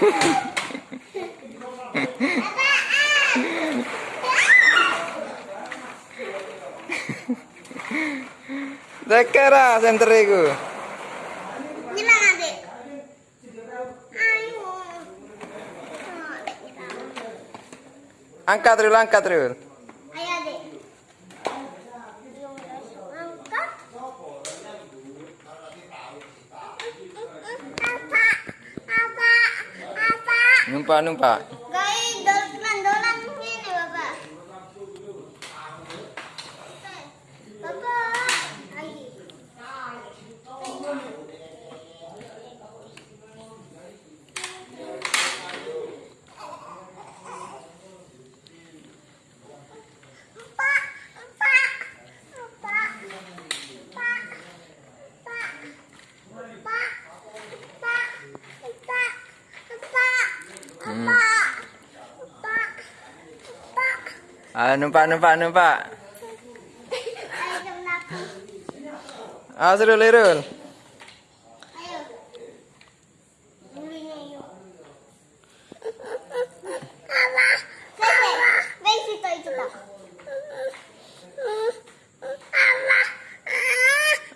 Deker ah senter iku. Nyilang ati. Ayo. Angkat rilang, angkat rilang. Numpa, numpa. Ah, numpak, numpak, numpak. Ah, seru Ayo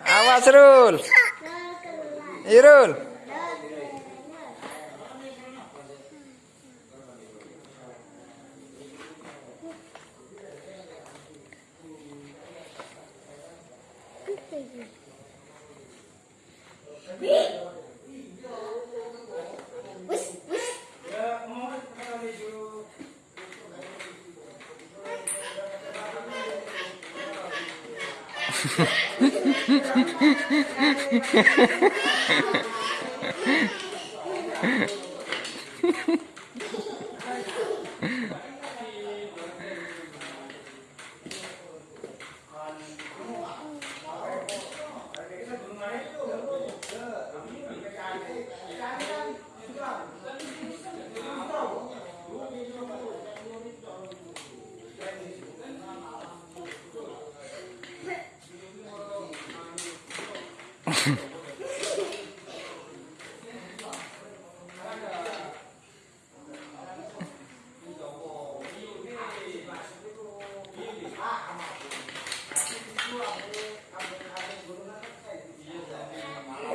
Awas Rul. Irul. Iya, Ha ha ha ha ha ha ha.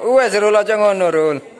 Wes Rul aja ngono Rul.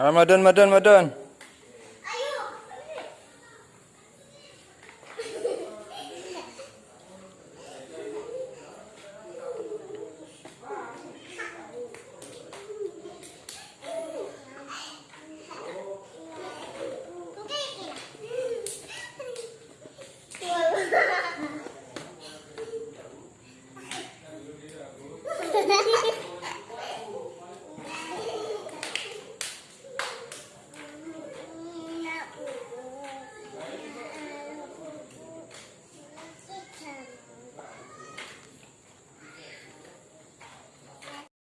Ramadan, Ramadan, Ramadan.